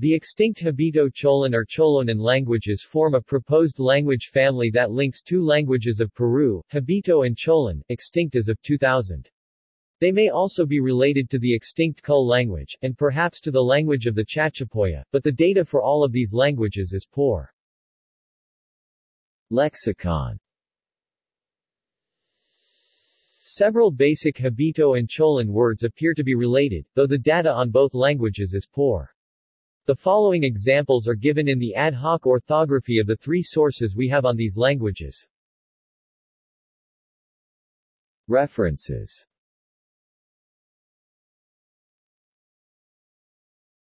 The extinct Hibito-Cholan or Cholonan languages form a proposed language family that links two languages of Peru, Hibito and Cholón, extinct as of 2000. They may also be related to the extinct Kul language, and perhaps to the language of the Chachapoya, but the data for all of these languages is poor. Lexicon Several basic Hibito and Cholón words appear to be related, though the data on both languages is poor. The following examples are given in the ad hoc orthography of the three sources we have on these languages. References